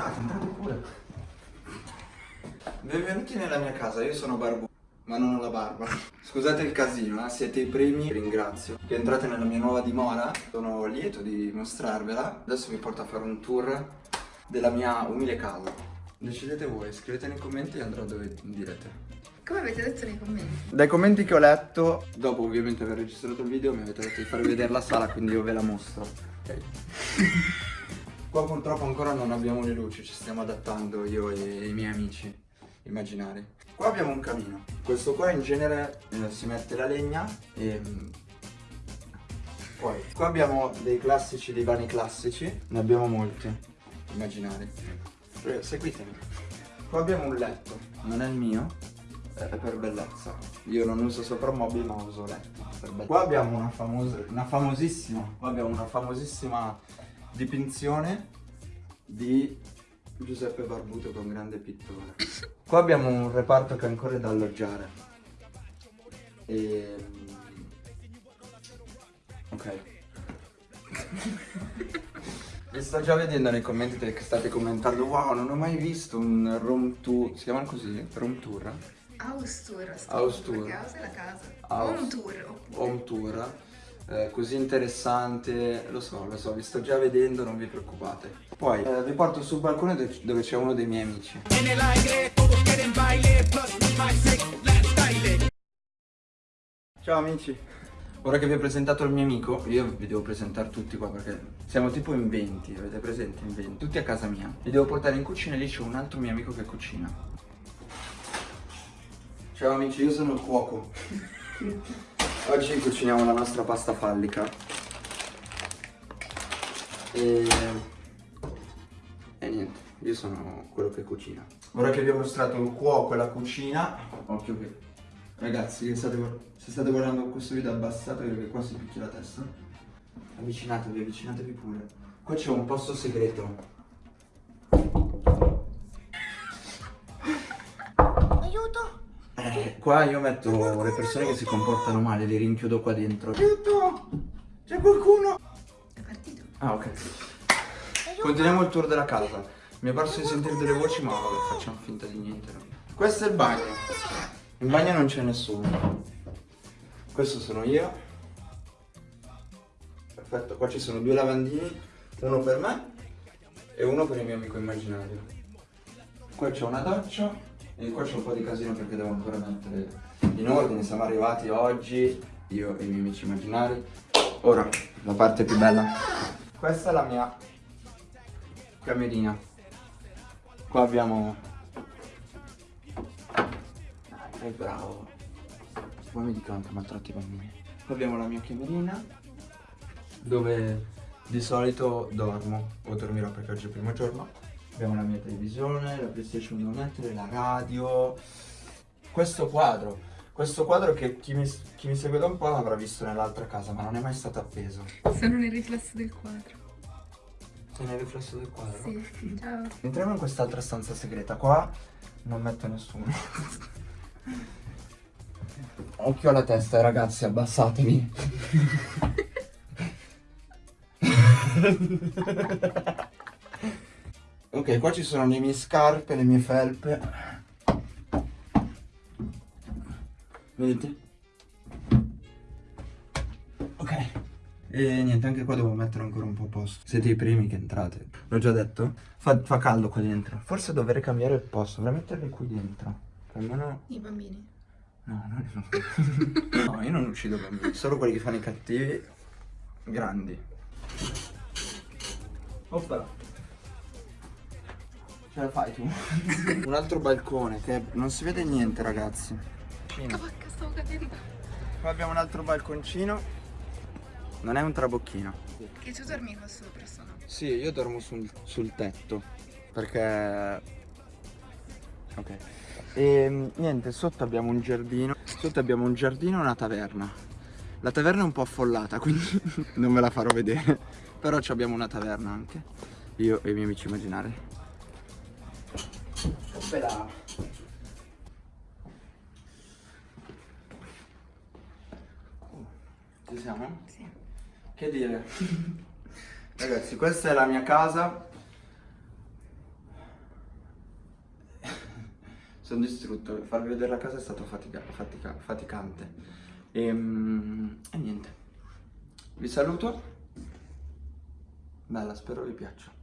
entrate, entrate pure. Benvenuti nella mia casa, io sono Barbu, ma non ho la barba. Scusate il casino, eh? siete i primi, ringrazio. Che entrate nella mia nuova dimora, sono lieto di mostrarvela. Adesso vi porto a fare un tour della mia umile casa. Decidete voi, scrivete nei commenti e andrò dove direte. Come avete detto nei commenti? Dai commenti che ho letto, dopo ovviamente aver registrato il video, mi avete detto di farvi vedere la sala, quindi io ve la mostro. Ok. Qua purtroppo ancora non abbiamo le luci, ci stiamo adattando io e i miei amici immaginari. Qua abbiamo un camino. Questo qua in genere eh, si mette la legna e... mm, Poi, qua abbiamo dei classici divani classici, ne abbiamo molti, immaginari. Eh, Seguitemi. Qua abbiamo un letto, non è il mio, è per bellezza. Io non uso soprammobili ma uso letto. Qua abbiamo una famosa, una famosissima, qua abbiamo una famosissima dipinzione di Giuseppe Barbuto con grande pittore. Qua abbiamo un reparto che ancora è da alloggiare. E... Ok. Vi sto già vedendo nei commenti che state commentando Wow, non ho mai visto un room tour Si chiamano così? Room tour? House tour. House tour. Perché house è la casa. House. Home tour. oppure. Home tour eh, Così interessante Lo so, lo so, vi sto già vedendo, non vi preoccupate Poi eh, vi porto sul balcone dove- c'è uno dei miei amici. Ciao amici Ora che vi ho presentato il mio amico, io vi devo presentare tutti qua perché siamo tipo in 20, avete presente in 20? Tutti a casa mia. Vi devo portare in cucina e lì c'è un altro mio amico che cucina. Ciao amici, io sono il cuoco. Oggi cuciniamo la nostra pasta fallica. E... E niente, io sono quello che cucina. Ora che vi ho mostrato il cuoco e la cucina, occhio che... Ragazzi, state, se state guardando questo video abbassatevi perché qua si picchia la testa. Avvicinatevi, avvicinatevi pure. Qua c'è un posto segreto. Qua io metto le persone che si comportano male, li rinchiudo qua dentro. Aiuto! C'è qualcuno! È partito. Ah, ok. Continuiamo il tour della casa. Mi è parso di sentire delle voci, ma vabbè, facciamo finta di niente. no? Questo è il bagno. In bagno non c'è nessuno. Questo sono io. Perfetto, qua ci sono due lavandini, uno per me e uno per il mio amico immaginario. Qua c'è una doccia e qua c'è un po' di casino perché devo ancora mettere in ordine. Siamo arrivati oggi, io e i miei amici immaginari. Ora, la parte più bella. Questa è la mia camerina. Qua abbiamo... Dai, bravo. Poi mi dicono che maltratti i bambini. Qua abbiamo la mia camerina dove di solito dormo o dormirò perché oggi è il primo giorno. Abbiamo la mia televisione, la PlayStation devo mettere, la radio. Questo quadro, questo quadro che chi mi, chi mi segue da un po' l'avrà visto nell'altra casa, ma non è mai stato appeso. Sono nel riflesso del quadro. Sei nel riflesso del quadro? Sì, ciao. Entriamo in quest'altra stanza segreta. Qua non metto nessuno. Occhio alla testa, ragazzi, abbassatevi. ok, qua ci sono le mie scarpe, le mie felpe. Vedete? Ok. E niente, anche qua devo mettere ancora un po' a posto. Siete i primi che entrate. L'ho già detto? Fa, fa caldo qua dentro. Forse dovrei cambiare il posto, dovrei metterli qui dentro. Almeno... I bambini. No, non no. no, io non uccido bambini, solo quelli che fanno i cattivi grandi. Oppa. Ce la fai tu? Un altro balcone che non si vede niente, ragazzi. Cavacca, stavo cadendo. Qua abbiamo un altro balconcino. Non è un trabocchino. Che tu dormi qua sopra, sono. Sì, io dormo sul, sul tetto perché... Ok. E niente, sotto abbiamo un giardino. Sotto abbiamo un giardino e una taverna. La taverna è un po' affollata, quindi non ve la farò vedere. Però ci abbiamo una taverna anche. Io e i miei amici immaginari. Ospedale. Ci siamo? Sì. Che dire? Ragazzi, questa è la mia casa. Sono distrutto, farvi vedere la casa è stato fatica, fatica, faticante. E, e niente. Vi saluto. Bella, spero vi piaccia.